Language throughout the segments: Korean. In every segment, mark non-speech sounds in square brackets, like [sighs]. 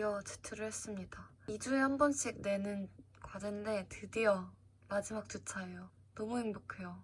드디어 제출을 했습니다. 2주에 한 번씩 내는 과제인데 드디어 마지막 주차예요. 너무 행복해요.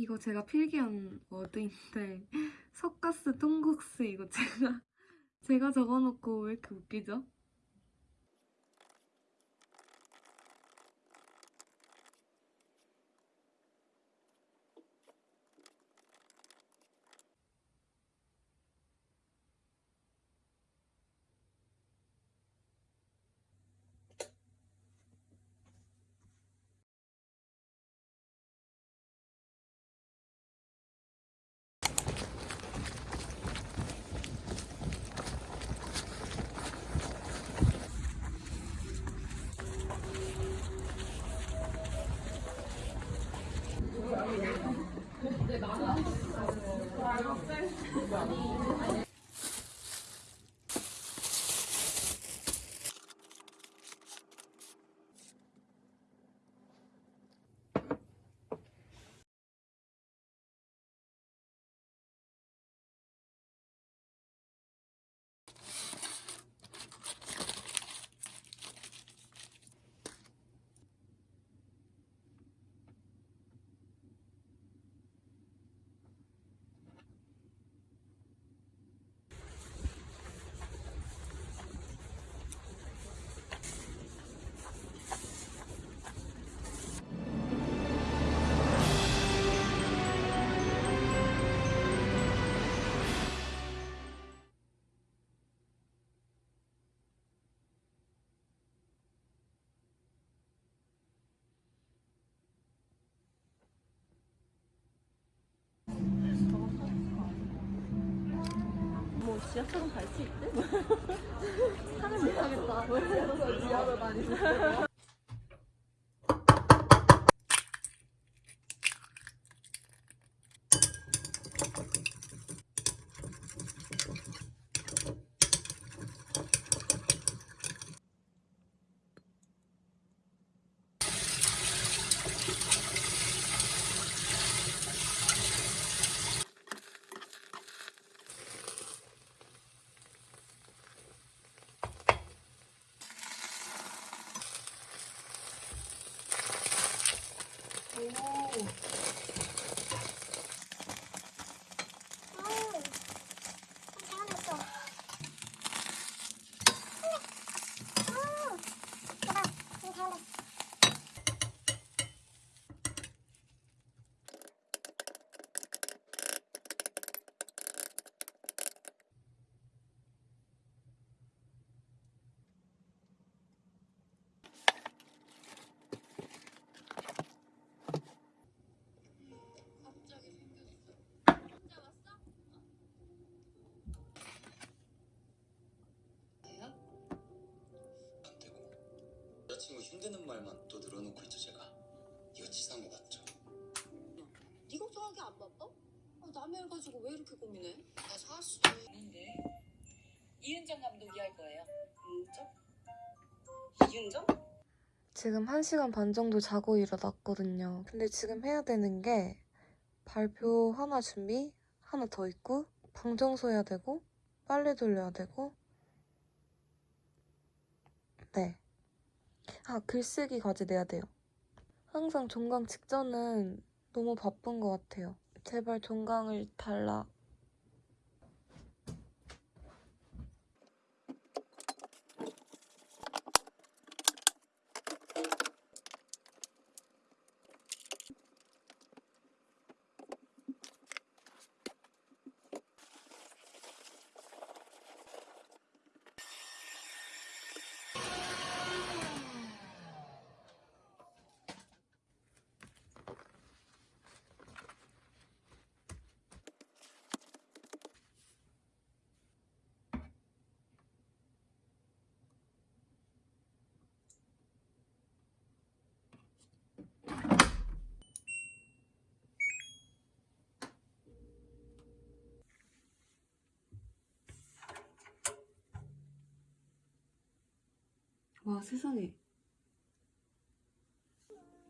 이거 제가 필기한 워드인데 [laughs] 석가스 통국스 이거 제가 제가 적어놓고 왜 이렇게 웃기죠? 지하철은 갈 수 있대? 차는 못 타겠다. 왜 지하로 다니는 pouco. 힘드는 말만 또 늘어놓고 있죠 제가 이거 치사한 거 맞죠? 네 걱정하기 안 바빠? 아, 남의 일 가지고 왜 이렇게 고민해? 나 사실 있는데 이은정 감독이 할 거예요. 은정? 이은정? 지금 1시간 반 정도 자고 일어났거든요. 근데 지금 해야 되는 게 발표 하나 준비, 하나 더 있고, 방 청소해야 되고, 빨래 돌려야 되고, 네. 아, 글쓰기 과제 내야 돼요. 항상 종강 직전은 너무 바쁜 것 같아요. 제발 종강을 달라. 와, 세상에.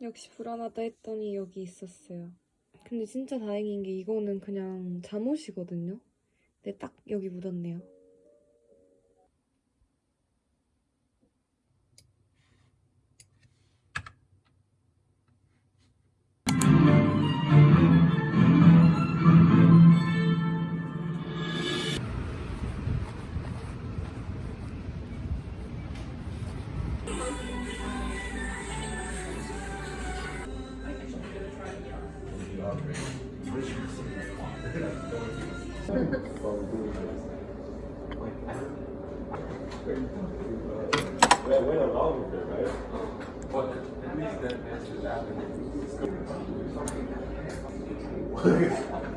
역시 불안하다 했더니 여기 있었어요. 근데 진짜 다행인 게 이거는 그냥 잠옷이거든요. 근데 딱 여기 묻었네요. that matches out. [laughs]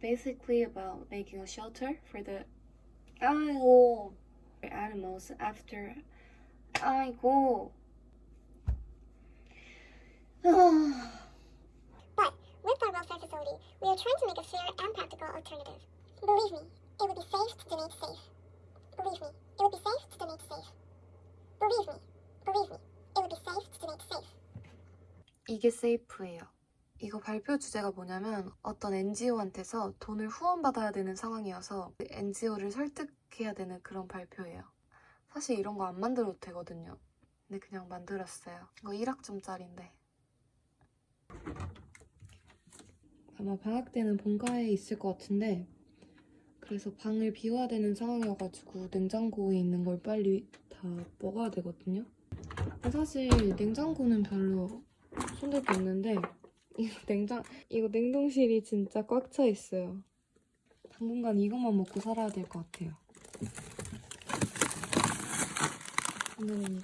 basically about making a shelter for the 아이고 animals after 아이고 [sighs] But with our welfare facility, we are trying to make a fair and practical alternative. Believe me, it would be safe to donate safe. Believe me, it would be safe to donate safe. Believe me, believe me, it would be safe to donate safe. 이게 세이프예요. 이거 발표 주제가 뭐냐면 어떤 NGO한테서 돈을 후원받아야 되는 상황이어서 그 NGO를 설득해야 되는 그런 발표예요. 사실 이런 거 안 만들어도 되거든요. 근데 그냥 만들었어요. 이거 1학점짜리인데. 아마 방학 때는 본가에 있을 것 같은데 그래서 방을 비워야 되는 상황이어가지고 냉장고에 있는 걸 빨리 다 먹어야 되거든요. 사실 냉장고는 별로 손댈 게 없는데 이거 냉장 이거 냉동실이 진짜 꽉 차 있어요. 당분간 이것만 먹고 살아야 될 것 같아요. 오늘이니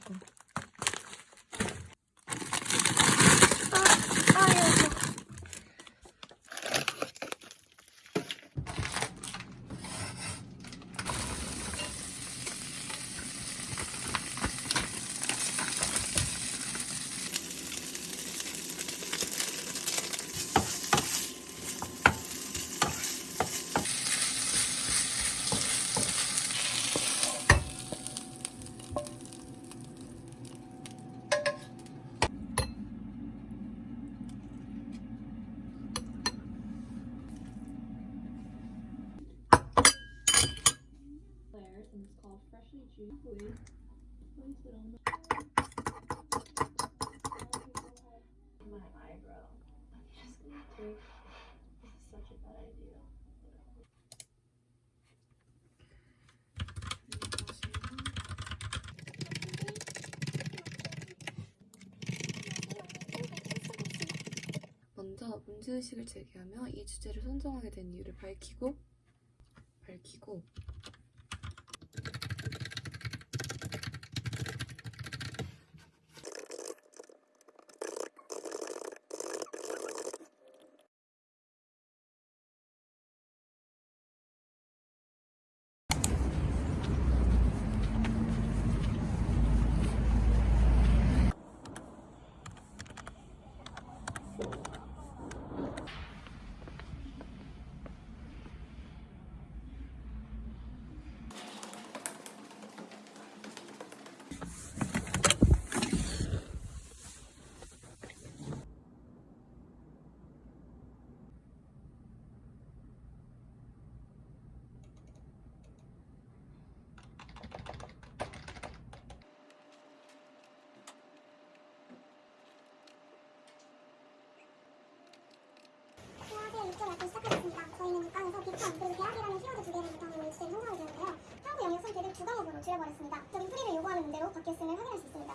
문제의식을 제기하며 이 주제를 선정하게 된 이유를 밝히고 밝히고 대학의 6절 활동 시작하겠습니다. 저희는 육강에서 비판 그리고 대학이라는 키워드 두 개를 바탕으로 주제를 선정하게 되었는데요. 한국 영역 선택을 두 과목으로 줄여버렸습니다. 적인 풀이를 요구하는 문제로 바뀌었음을 확인할 수 있습니다.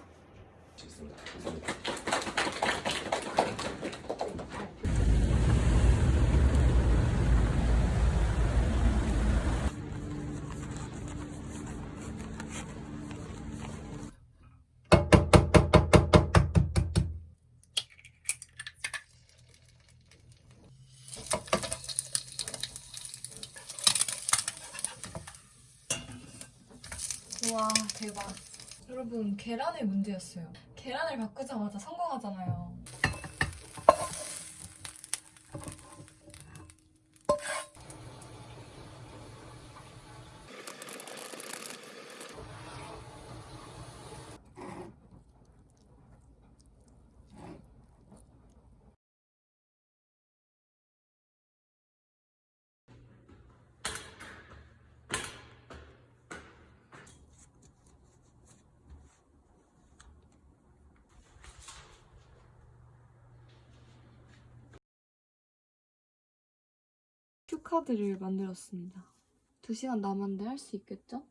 우 와 대박. 여러분 계란의 문제였어요. 계란을 바꾸자마자 성공하잖아요 큐카드를 만들었습니다 2시간 남았는데 할 수 있겠죠?